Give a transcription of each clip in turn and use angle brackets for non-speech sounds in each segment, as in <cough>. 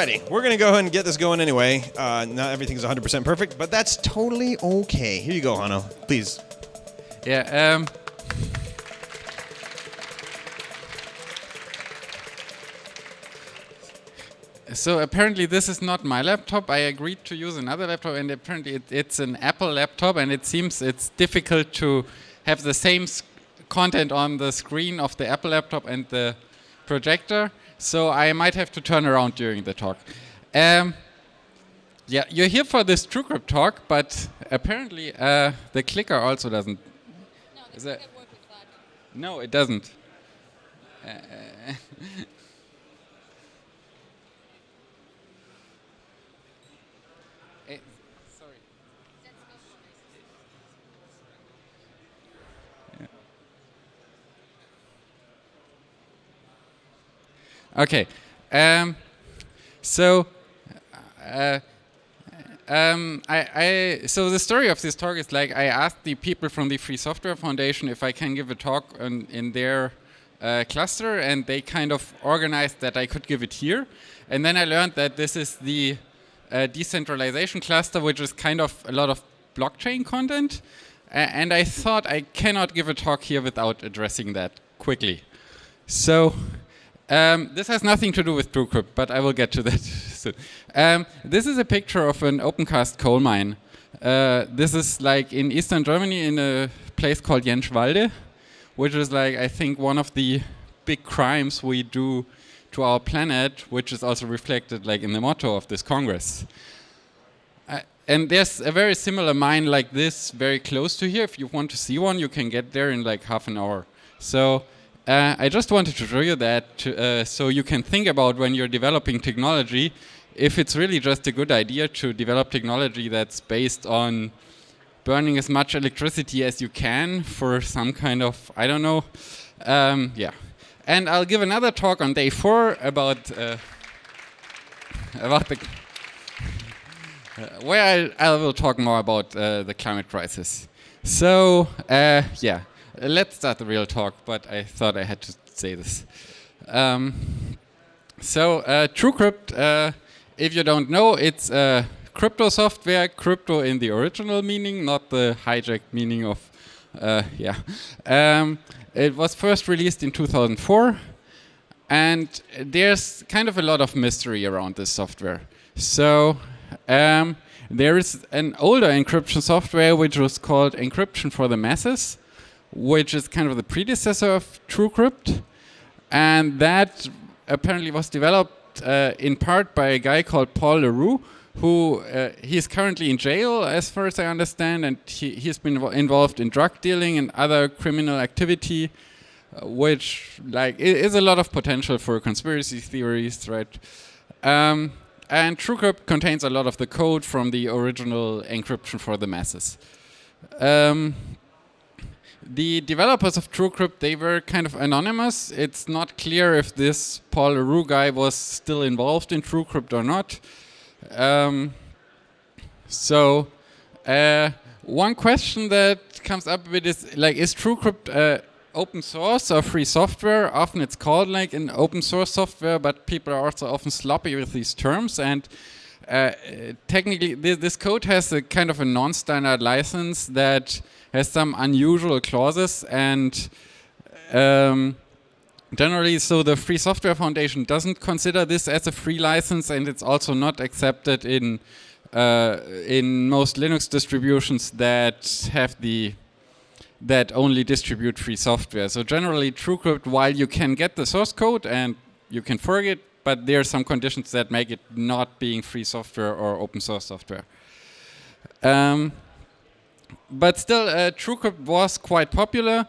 Alrighty, we're gonna go ahead and get this going anyway. Uh, not everything's 100% perfect, but that's totally okay. Here you go, Hanno. Please. Yeah. Um, so apparently this is not my laptop. I agreed to use another laptop, and apparently it, it's an Apple laptop, and it seems it's difficult to have the same content on the screen of the Apple laptop and the projector. So I might have to turn around during the talk. Um, yeah, you're here for this TrueCrypt talk, but apparently uh, the clicker also doesn't. No, the clicker work with that. No, it doesn't. Uh, <laughs> Okay. Um, so, uh, um, I, I, so the story of this talk is like I asked the people from the Free Software Foundation if I can give a talk on, in their uh, cluster, and they kind of organized that I could give it here. And then I learned that this is the uh, decentralization cluster, which is kind of a lot of blockchain content. And I thought I cannot give a talk here without addressing that quickly. So um, this has nothing to do with TrueCrypt, but I will get to that <laughs> soon. Um, this is a picture of an opencast coal mine. Uh, this is like in eastern Germany in a place called Jänschwalde, which is like, I think, one of the big crimes we do to our planet, which is also reflected like in the motto of this Congress. Uh, and there's a very similar mine like this very close to here. If you want to see one, you can get there in like half an hour. So uh, I just wanted to show you that to, uh, so you can think about when you're developing technology, if it's really just a good idea to develop technology that's based on burning as much electricity as you can for some kind of, I don't know, um, yeah. And I'll give another talk on day four about, uh, about the, <laughs> where I, I, will talk more about uh, the climate crisis. So, uh, yeah let's start the real talk, but I thought I had to say this. Um, so uh, TrueCrypt, uh, if you don't know, it's uh, crypto software, crypto in the original meaning, not the hijacked meaning of, uh, yeah. Um, it was first released in 2004, and there's kind of a lot of mystery around this software. So um, there is an older encryption software which was called Encryption for the Masses, which is kind of the predecessor of TrueCrypt. And that apparently was developed uh, in part by a guy called Paul Le Roux, who uh, he's currently in jail, as far as I understand, and he, he's been involved in drug dealing and other criminal activity, uh, which like is a lot of potential for conspiracy theories, right? Um, and TrueCrypt contains a lot of the code from the original encryption for the masses. Um, the developers of TrueCrypt, they were kind of anonymous. It's not clear if this Paul Le Roux guy was still involved in TrueCrypt or not. Um, so, uh, one question that comes up with is, like, is TrueCrypt uh, open source or free software? Often it's called like an open source software, but people are also often sloppy with these terms. And uh, technically, this, this, code has a kind of a non-standard license that has some unusual clauses and um, generally so the Free Software Foundation doesn't consider this as a free license and it's also not accepted in uh, in most Linux distributions that have the that only distribute free software. So generally TrueCrypt, while you can get the source code and you can forget, but there are some conditions that make it not being free software or open source software. Um, but still, uh, TrueCrypt was quite popular,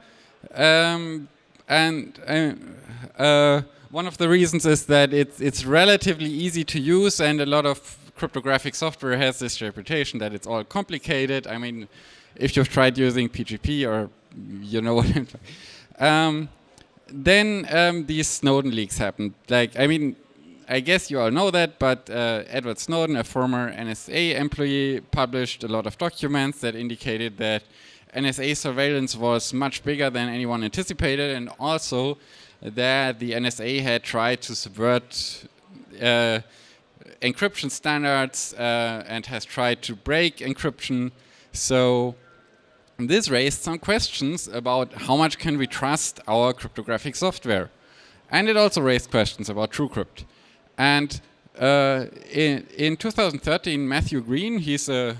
um, and uh, uh, one of the reasons is that it's it's relatively easy to use, and a lot of cryptographic software has this reputation that it's all complicated. I mean, if you've tried using PGP or you know what I'm talking. Um, then um, these Snowden leaks happened. Like, I mean, I guess you all know that, but uh, Edward Snowden, a former NSA employee, published a lot of documents that indicated that NSA surveillance was much bigger than anyone anticipated, and also that the NSA had tried to subvert uh, encryption standards uh, and has tried to break encryption. So this raised some questions about how much can we trust our cryptographic software. And it also raised questions about TrueCrypt. And uh, in, in 2013, Matthew Green, he's a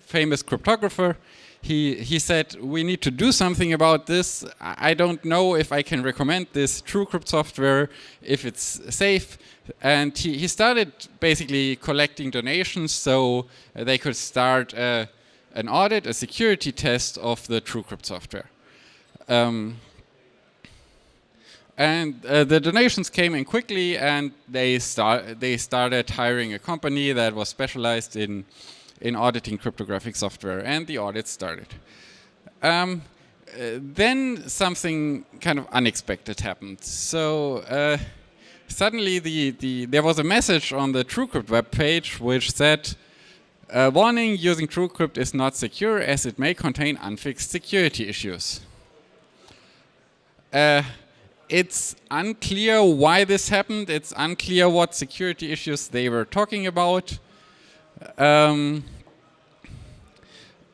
famous cryptographer, he, he said, we need to do something about this. I don't know if I can recommend this TrueCrypt software, if it's safe. And he, he started basically collecting donations so they could start uh, an audit, a security test of the TrueCrypt software. Um, and uh, the donations came in quickly, and they start they started hiring a company that was specialized in in auditing cryptographic software, and the audit started. Um, uh, then something kind of unexpected happened. So uh, suddenly, the, the there was a message on the TrueCrypt web page which said, uh, "Warning: Using TrueCrypt is not secure as it may contain unfixed security issues." Uh, it's unclear why this happened. It's unclear what security issues they were talking about. Um,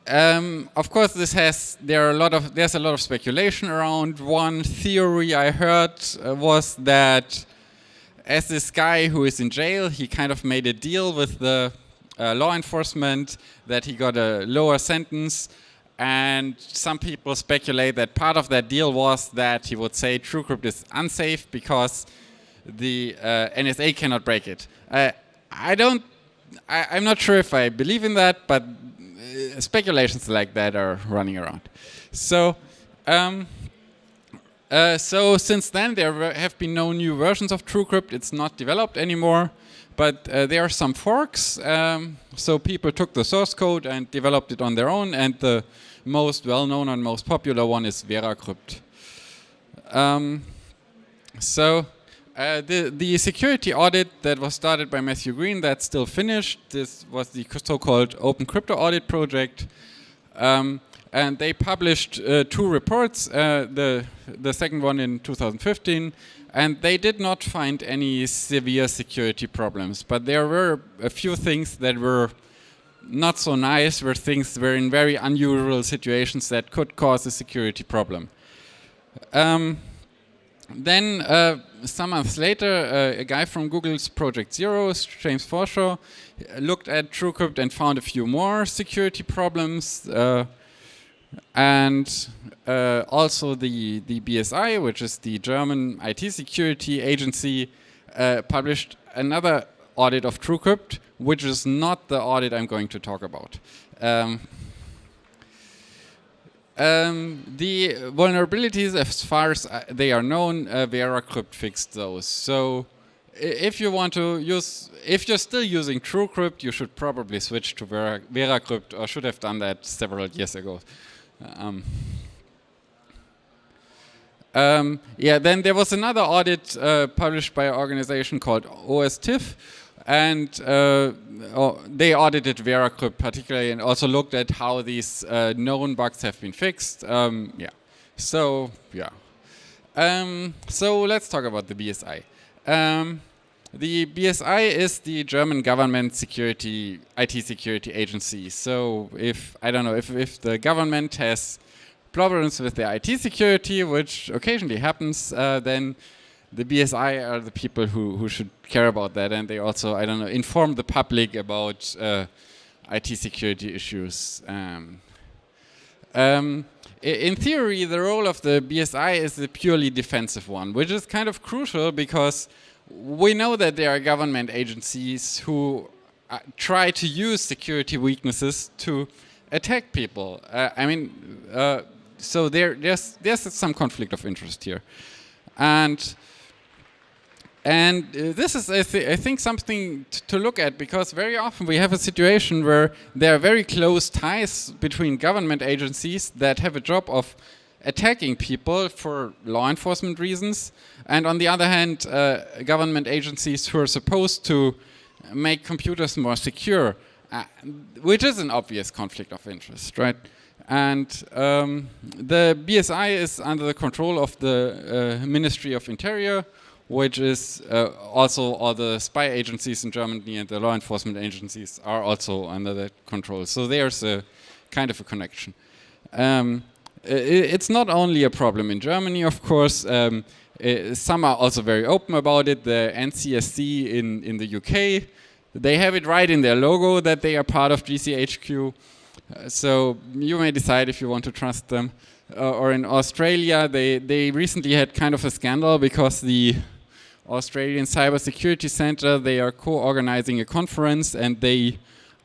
um, of course, this has there are a lot of there's a lot of speculation around. One theory I heard uh, was that as this guy who is in jail, he kind of made a deal with the uh, law enforcement that he got a lower sentence. And some people speculate that part of that deal was that he would say TrueCrypt is unsafe because the uh, NSA cannot break it. Uh, I don't I, am not sure if I believe in that, but uh, speculations like that are running around. So, um, uh, so since then there have been no new versions of TrueCrypt. It's not developed anymore, but uh, there are some forks. Um, so people took the source code and developed it on their own, and the most well-known and most popular one is VeraCrypt. Um, so uh, the, the security audit that was started by Matthew Green, that's still finished. This was the so-called Open Crypto Audit Project. Um, and they published uh, two reports, uh, the, the second one in 2015, and they did not find any severe security problems. But there were a few things that were not so nice, where things were in very unusual situations that could cause a security problem. Um, then uh, some months later, uh, a guy from Google's Project Zero, James Forshaw, looked at TrueCrypt and found a few more security problems. Uh, and uh, also the, the BSI, which is the German IT security agency, uh, published another audit of TrueCrypt, which is not the audit I'm going to talk about. Um, um, the vulnerabilities, as far as uh, they are known, uh, VeraCrypt fixed those. So if you want to use, if you're still using TrueCrypt, you should probably switch to Vera, VeraCrypt or should have done that several years ago. Um, um, yeah, then there was another audit uh, published by an organization called OSTIF, and uh, oh, they audited VeraCrypt particularly and also looked at how these uh, known bugs have been fixed. Um, yeah, so yeah. Um, so let's talk about the BSI. The BSI is the German government security, IT security agency. So if, I don't know, if, if the government has problems with their IT security, which occasionally happens, uh, then the BSI are the people who, who should care about that, and they also, I don't know, inform the public about uh, IT security issues. Um, um, in theory, the role of the BSI is a purely defensive one, which is kind of crucial because we know that there are government agencies who uh, try to use security weaknesses to attack people. Uh, I mean, uh, so there, there's, there's some conflict of interest here. And and uh, this is, I, th I, think, something to look at because very often we have a situation where there are very close ties between government agencies that have a job of attacking people for law enforcement reasons, and on the other hand, uh, government agencies who are supposed to make computers more secure, uh, which is an obvious conflict of interest, right? And um, the BSI is under the control of the uh, Ministry of Interior, which is uh, also all the spy agencies in Germany and the law enforcement agencies are also under that control. So there's a kind of a connection. Um, it's not only a problem in Germany, of course. Um, some are also very open about it. The NCSC in, in the UK, they have it right in their logo that they are part of GCHQ. Uh, so you may decide if you want to trust them. Uh, or in Australia, they, they recently had kind of a scandal because the Australian Cybersecurity Center, they are co-organizing a conference and they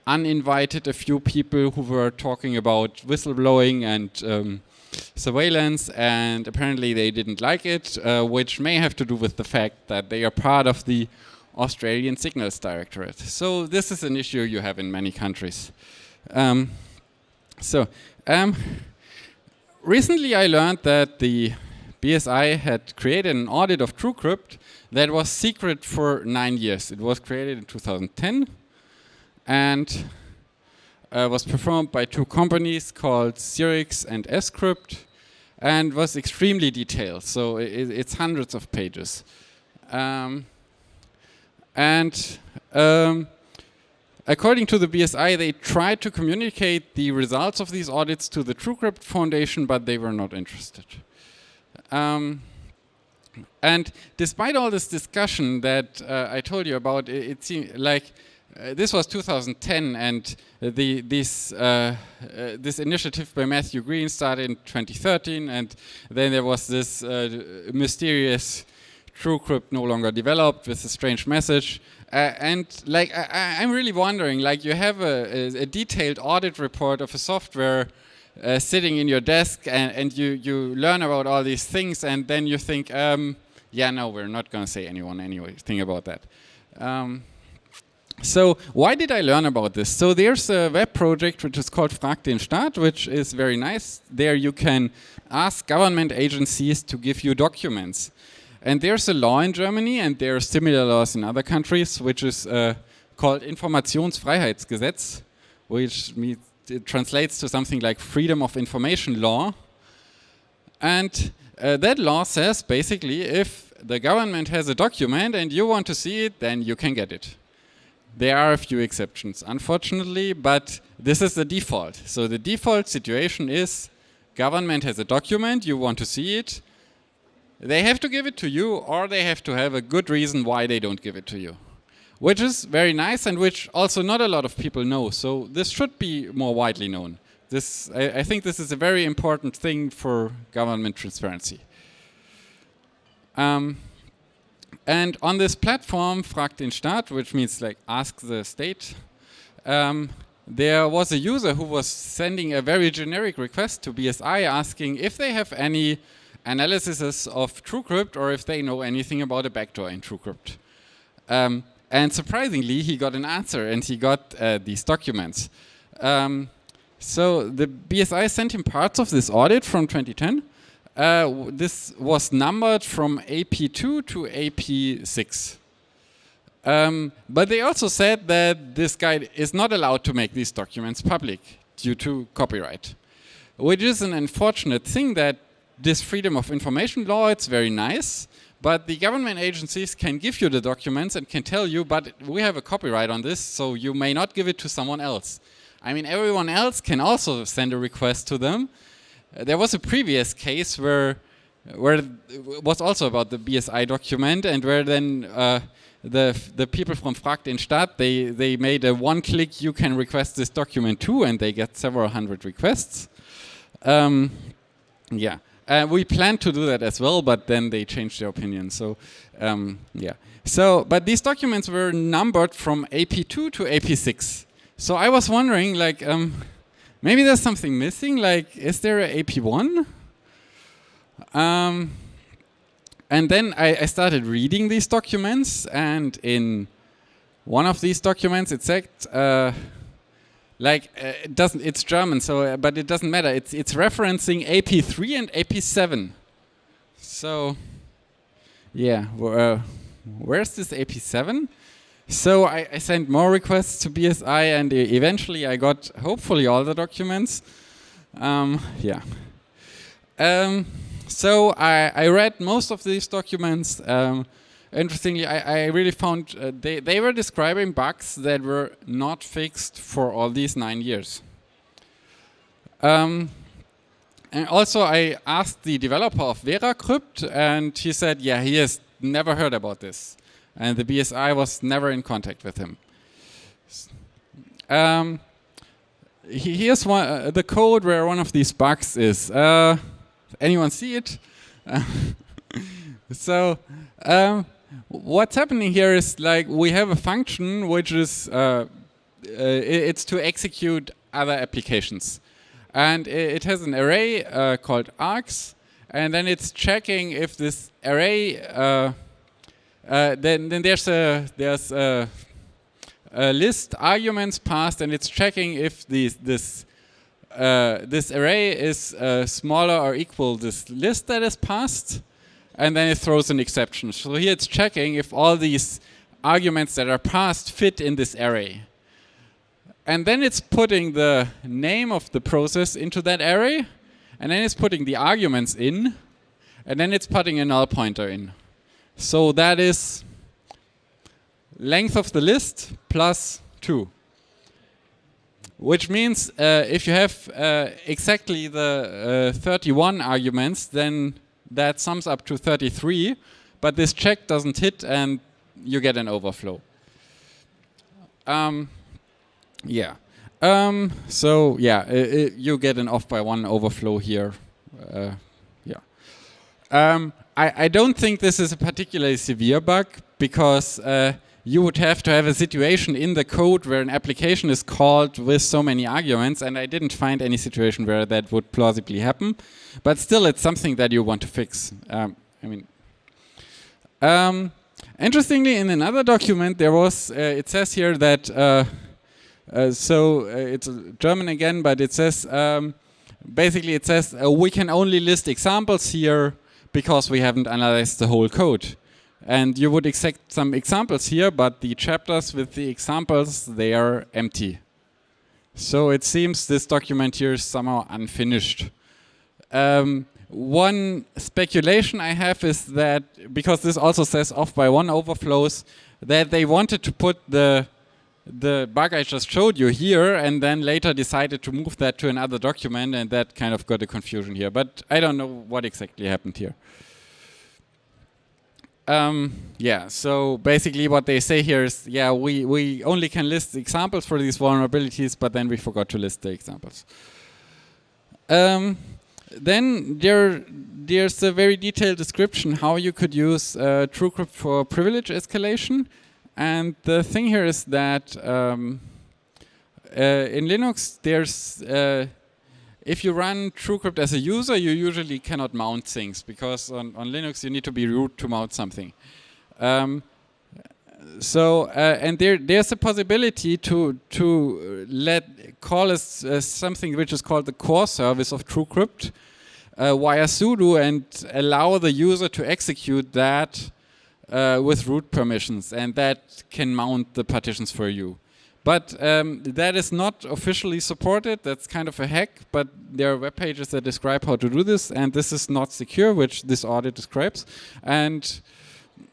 uninvited a few people who were talking about whistleblowing and um, surveillance and apparently they didn't like it, uh, which may have to do with the fact that they are part of the Australian Signals Directorate. So this is an issue you have in many countries. Um, so um, recently I learned that the BSI had created an audit of TrueCrypt that was secret for nine years. It was created in 2010 and uh, was performed by two companies called Sirrix and Escrypt and was extremely detailed. So it, it's hundreds of pages. Um, and um, according to the BSI, they tried to communicate the results of these audits to the TrueCrypt Foundation, but they were not interested. Um, and despite all this discussion that uh, I told you about, it, it seemed like uh, this was 2010, and the, this, uh, uh, this initiative by Matthew Green started in 2013, and then there was this uh, mysterious TrueCrypt no longer developed with a strange message. And like, I, am really wondering, like you have a, a, detailed audit report of a software sitting in your desk and, and you, you learn about all these things and then you think, um, yeah, no, we're not going to say anyone anything about that. Um, so why did I learn about this? So there's a web project which is called Frag den Staat, which is very nice. There you can ask government agencies to give you documents. And there's a law in Germany, and there are similar laws in other countries, which is uh, called Informationsfreiheitsgesetz, which translates to something like freedom of information law. And uh, that law says basically if the government has a document and you want to see it, then you can get it. There are a few exceptions, unfortunately, but this is the default. So the default situation is government has a document, you want to see it, they have to give it to you or they have to have a good reason why they don't give it to you. Which is very nice and which also not a lot of people know. So this should be more widely known. This, I, I think this is a very important thing for government transparency. Um, and on this platform, Frag den Staat, which means like ask the state, um, there was a user who was sending a very generic request to BSI asking if they have any analysis of TrueCrypt or if they know anything about a backdoor in TrueCrypt. Um, and surprisingly, he got an answer and he got uh, these documents. Um, so the BSI sent him parts of this audit from 2010 uh, this was numbered from AP2 to AP6. Um, but they also said that this guy is not allowed to make these documents public due to copyright, which is an unfortunate thing that this freedom of information law, it's very nice, but the government agencies can give you the documents and can tell you, but we have a copyright on this, so you may not give it to someone else. I mean, everyone else can also send a request to them, there was a previous case where where it was also about the BSI document and where then uh, the the people from Frag den Staat they they made a one click you can request this document too and they get several hundred requests. Um, yeah, uh, we planned to do that as well, but then they changed their opinion. So um, yeah, so but these documents were numbered from AP2 to AP6. So I was wondering like. Um, Maybe there's something missing, like is there a AP1? Um, and then I, I, started reading these documents and in one of these documents it said, uh, like uh, it doesn't, it's German, so uh, but it doesn't matter. It's it's referencing AP3 and AP7. So, yeah, uh, where's this AP7? So I, I, sent more requests to BSI and eventually I got hopefully all the documents. Um, yeah. Um, so I, I, read most of these documents. Um, interestingly, I, I really found uh, they, they were describing bugs that were not fixed for all these nine years. Um, and also, I asked the developer of VeraCrypt, and he said, yeah, he has never heard about this. And the BSI was never in contact with him. Um, here's one, uh, the code where one of these bugs is. Uh, anyone see it? <laughs> so um, what's happening here is like we have a function which is uh, uh, it's to execute other applications, and it has an array uh, called args, and then it's checking if this array. Uh, uh, then, then there's a there's a, a, list arguments passed, and it's checking if these this uh, this array is smaller or equal this list that is passed and then it throws an exception. So here it's checking if all these arguments that are passed fit in this array. And then it's putting the name of the process into that array, and then it's putting the arguments in, and then it's putting a null pointer in. So that is length of the list plus 2. Which means uh, if you have uh, exactly the uh, 31 arguments, then that sums up to 33, but this check doesn't hit and you get an overflow. Um, yeah. Um, so yeah, you get an off by one overflow here. Um, I, I don't think this is a particularly severe bug because uh, you would have to have a situation in the code where an application is called with so many arguments, and I didn't find any situation where that would plausibly happen. But still, it's something that you want to fix. Um, I mean, um, interestingly, in another document, there was uh, it says here that uh, uh, so uh, it's German again, but it says um, basically it says uh, we can only list examples here because we haven't analyzed the whole code. And you would expect some examples here, but the chapters with the examples, they are empty. So it seems this document here is somehow unfinished. Um, one speculation I have is that, because this also says off by one overflows, that they wanted to put the the bug I just showed you here and then later decided to move that to another document and that kind of got a confusion here. But I don't know what exactly happened here. Um, yeah, so basically what they say here is, yeah, we, we only can list examples for these vulnerabilities, but then we forgot to list the examples. Um, then there, there's a very detailed description how you could use uh, TrueCrypt for privilege escalation. And the thing here is that um, uh, in Linux, there's uh, if you run TrueCrypt as a user, you usually cannot mount things because on, on Linux you need to be root to mount something. Um, so uh, and there there's a possibility to to let call us uh, something which is called the core service of TrueCrypt uh, via sudo and allow the user to execute that uh, with root permissions, and that can mount the partitions for you. But um, that is not officially supported. That's kind of a hack, but there are web pages that describe how to do this, and this is not secure, which this audit describes. And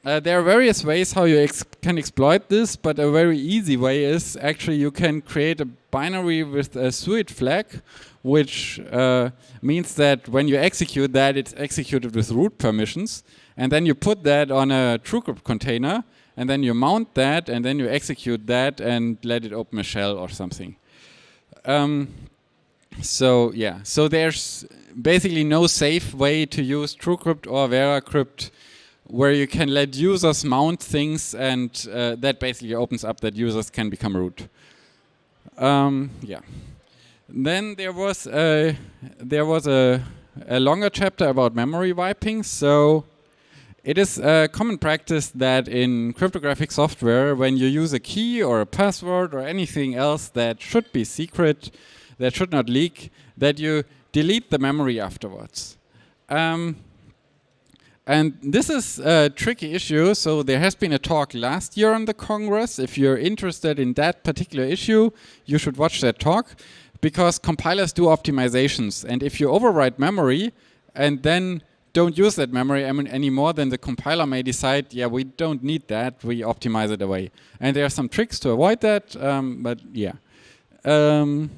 uh, there are various ways how you ex can exploit this, but a very easy way is actually you can create a binary with a suid flag, which uh, means that when you execute that, it's executed with root permissions, and then you put that on a TrueCrypt container, and then you mount that, and then you execute that and let it open a shell or something. Um, so yeah, so there's basically no safe way to use TrueCrypt or VeraCrypt where you can let users mount things and uh, that basically opens up that users can become root. Um, yeah. Then there was a, there was a, a longer chapter about memory wiping. So it is a common practice that in cryptographic software, when you use a key or a password or anything else that should be secret, that should not leak, that you delete the memory afterwards. Um, and this is a tricky issue. So there has been a talk last year on the Congress. If you're interested in that particular issue, you should watch that talk because compilers do optimizations. And if you overwrite memory and then don't use that memory anymore, then the compiler may decide, yeah, we don't need that, we optimize it away. And there are some tricks to avoid that, um, but yeah. Um,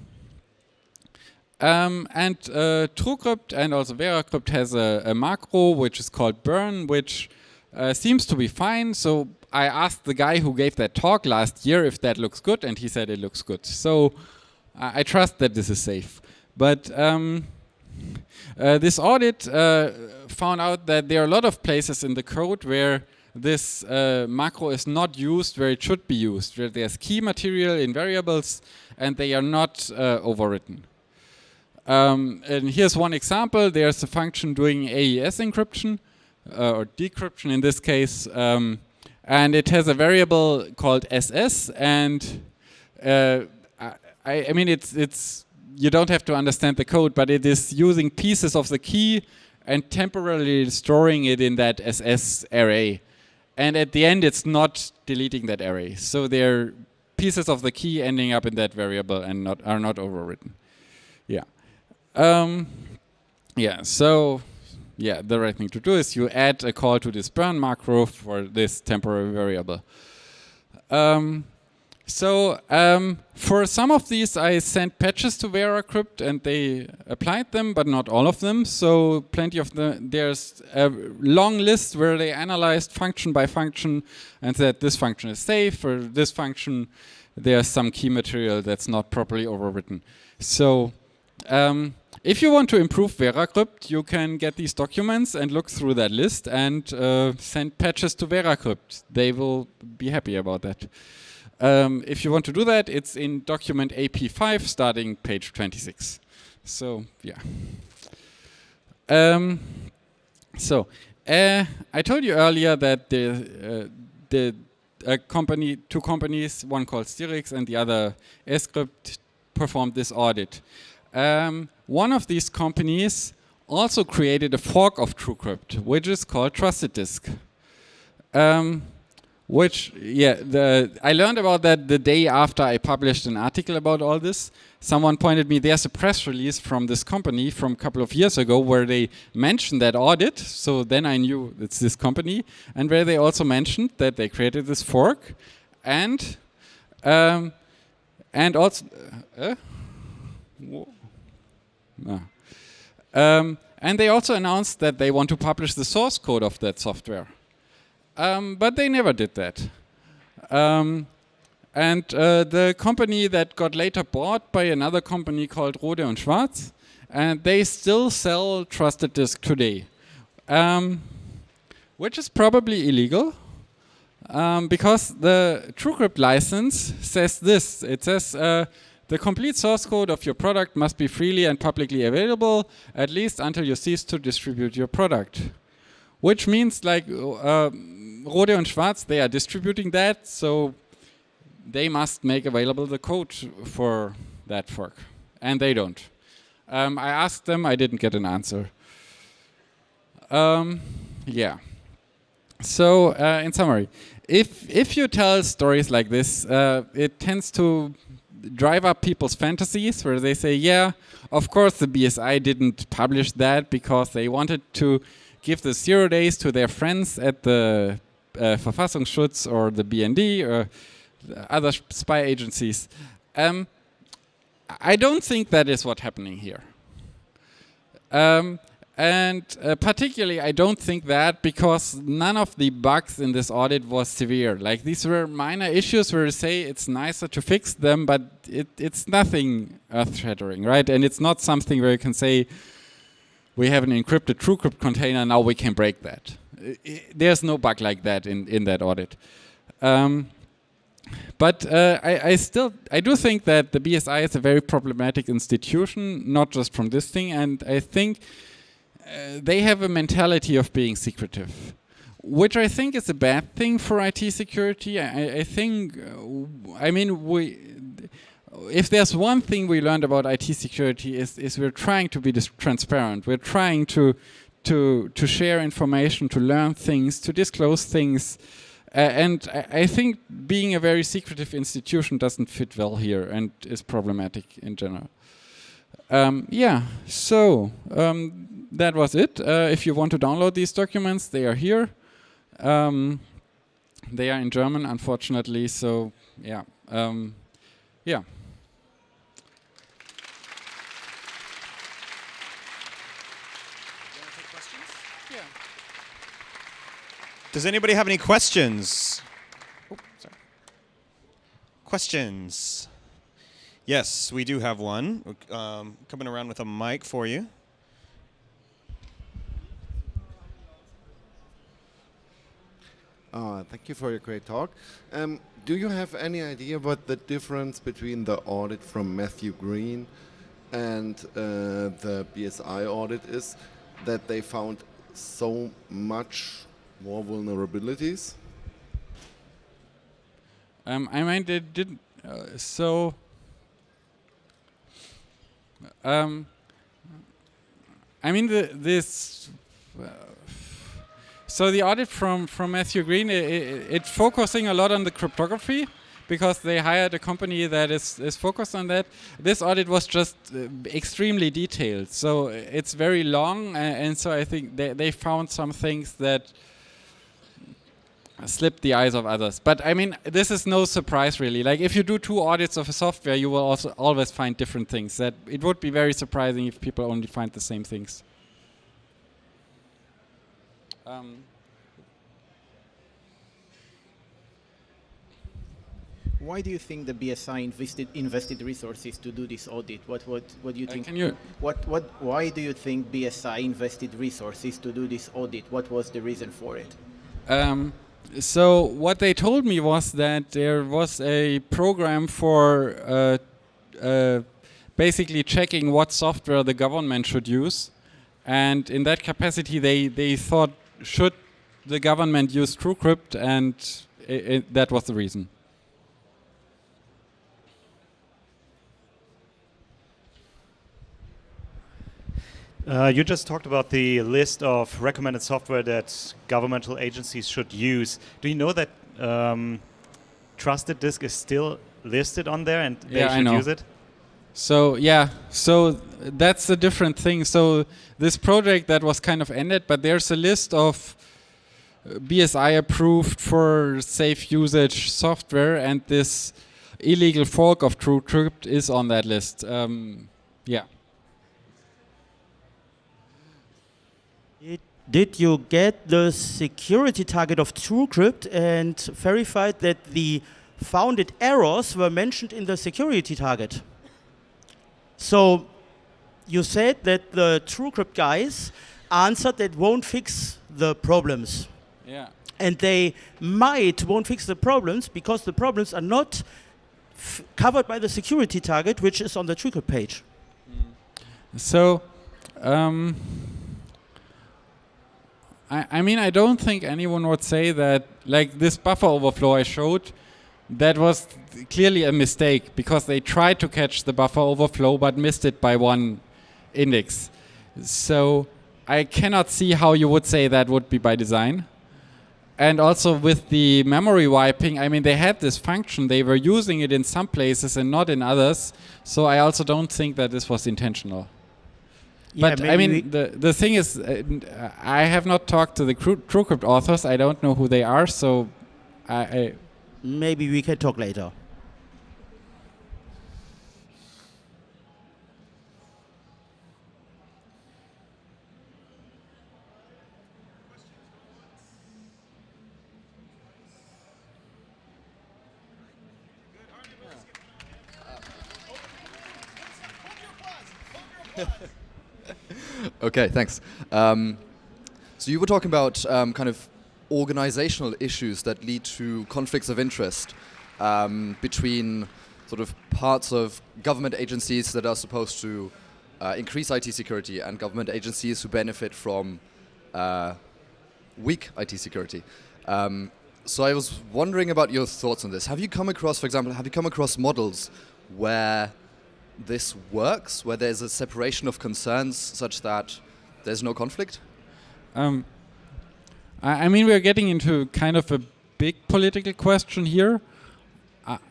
um, and uh, TrueCrypt and also VeraCrypt has a, a macro which is called burn, which uh, seems to be fine. So I asked the guy who gave that talk last year if that looks good, and he said it looks good. So I, I trust that this is safe. But um, uh, this audit uh, found out that there are a lot of places in the code where this uh, macro is not used where it should be used, where there's key material in variables and they are not uh, overwritten. Um, and here's one example. There's a function doing AES encryption uh, or decryption in this case, um, and it has a variable called SS. And I, I mean, it's it's you don't have to understand the code, but it is using pieces of the key and temporarily storing it in that SS array. And at the end, it's not deleting that array. So they're pieces of the key ending up in that variable and not are not overwritten. Yeah. Um, yeah, so yeah, the right thing to do is you add a call to this burn macro for this temporary variable. Um, so um, for some of these, I sent patches to VeraCrypt and they applied them, but not all of them. So plenty of them. There's a long list where they analyzed function by function and said this function is safe, or this function there's some key material that's not properly overwritten. So um, if you want to improve VeraCrypt, you can get these documents and look through that list and uh, send patches to VeraCrypt. They will be happy about that. Um, if you want to do that, it's in document AP5 starting page 26. So, yeah. Um, so, uh, I told you earlier that the, uh, the company, two companies, one called Sirrix and the other Escrypt, performed this audit. Um, one of these companies also created a fork of TrueCrypt, which is called Trusted Disk. Um, which, yeah, the, I learned about that the day after I published an article about all this. Someone pointed me, there's a press release from this company from a couple of years ago where they mentioned that audit. So then I knew it's this company. And where they also mentioned that they created this fork. And, um, and also, uh, Ah. Um, and they also announced that they want to publish the source code of that software. Um, but they never did that. Um, and uh, the company that got later bought by another company called Rohde und Schwarz, and they still sell trusted disk today, um, which is probably illegal. Um, because the TrueCrypt license says this. It says uh, the complete source code of your product must be freely and publicly available, at least until you cease to distribute your product. Which means like uh, Rohde und Schwarz, they are distributing that, so they must make available the code for that fork. And they don't. Um, I asked them, I didn't get an answer. Um, yeah. So, uh, in summary, if if you tell stories like this, uh, it tends to drive up people's fantasies where they say, yeah, of course the BSI didn't publish that because they wanted to give the zero days to their friends at the uh, Verfassungsschutz or the BND or other spy agencies. Um, I don't think that is what's happening here. Um, and uh, particularly, I don't think that because none of the bugs in this audit was severe. Like these were minor issues where you say it's nicer to fix them, but it, it's nothing earth-shattering, right? And it's not something where you can say we have an encrypted TrueCrypt container, now we can break that. There's no bug like that in, in that audit. Um, but uh, I, I, still I do think that the BSI is a very problematic institution, not just from this thing, and I think uh, they have a mentality of being secretive, which I think is a bad thing for IT security. I, I think, uh, I mean, we, if there's one thing we learned about IT security is, is we're trying to be transparent. We're trying to, to, to share information, to learn things, to disclose things. Uh, and I, I, think being a very secretive institution doesn't fit well here and is problematic in general. Um, yeah, so um, that was it. Uh, if you want to download these documents, they are here. Um, they are in German, unfortunately. So yeah, um, yeah. Does anybody have any questions? Oh, sorry. Questions? Yes, we do have one. Um, coming around with a mic for you. Uh, thank you for your great talk. Um, do you have any idea what the difference between the audit from Matthew Green and uh, the BSI audit is? That they found so much more vulnerabilities? Um, I mean, they didn't. Uh, so. Um, I mean, the, this. Uh, so the audit from from Matthew Green, it, it, it, focusing a lot on the cryptography because they hired a company that is is focused on that. This audit was just uh, extremely detailed, so it's very long, and, and so I think they they found some things that slip the eyes of others. But I mean, this is no surprise really. Like if you do two audits of a software, you will also always find different things. That it would be very surprising if people only find the same things. Um, Why do you think the BSI invested invested resources to do this audit? What what what do you uh, think? can you What what? Why do you think BSI invested resources to do this audit? What was the reason for it? Um, so what they told me was that there was a program for uh, uh, basically checking what software the government should use, and in that capacity, they they thought should the government use TrueCrypt, and that was the reason. Uh, you just talked about the list of recommended software that governmental agencies should use. Do you know that um, Trusted Disk is still listed on there and they yeah, should use it? So yeah, so that's a different thing. So this project that was kind of ended, but there's a list of BSI approved for safe usage software, and this illegal fork of TrueCrypt is on that list. Um, yeah. Did you get the security target of TrueCrypt and verified that the founded errors were mentioned in the security target? So you said that the TrueCrypt guys answered that won't fix the problems. Yeah. And they might won't fix the problems because the problems are not covered by the security target, which is on the TrueCrypt page. Mm. So, um, I, I mean, I don't think anyone would say that, like this buffer overflow I showed, that was clearly a mistake because they tried to catch the buffer overflow but missed it by one index. So I cannot see how you would say that would be by design. And also with the memory wiping, I mean, they had this function, they were using it in some places and not in others. So I also don't think that this was intentional. Yeah, but I mean, the the thing is, uh, I have not talked to the TrueCrypt authors. I don't know who they are, so I, I maybe we can talk later. <laughs> okay, thanks. Um, so you were talking about um, kind of organizational issues that lead to conflicts of interest um, between sort of parts of government agencies that are supposed to uh, increase IT security and government agencies who benefit from uh, weak IT security. Um, so I was wondering about your thoughts on this. Have you come across, for example, have you come across models where this works, where there's a separation of concerns such that there's no conflict? Um, I, I, mean, we're getting into kind of a big political question here.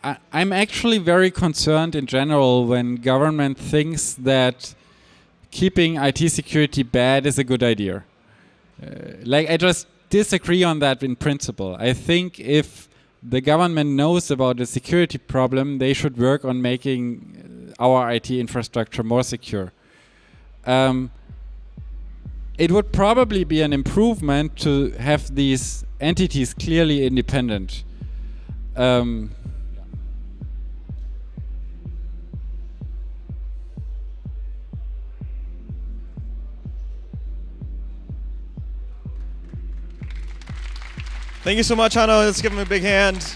I, I'm actually very concerned in general when government thinks that keeping IT security bad is a good idea. Uh, like I just disagree on that in principle. I think if the government knows about the security problem, they should work on making uh, our IT infrastructure more secure. Um, it would probably be an improvement to have these entities clearly independent. Um, Thank you so much, Hanno. Let's give him a big hand.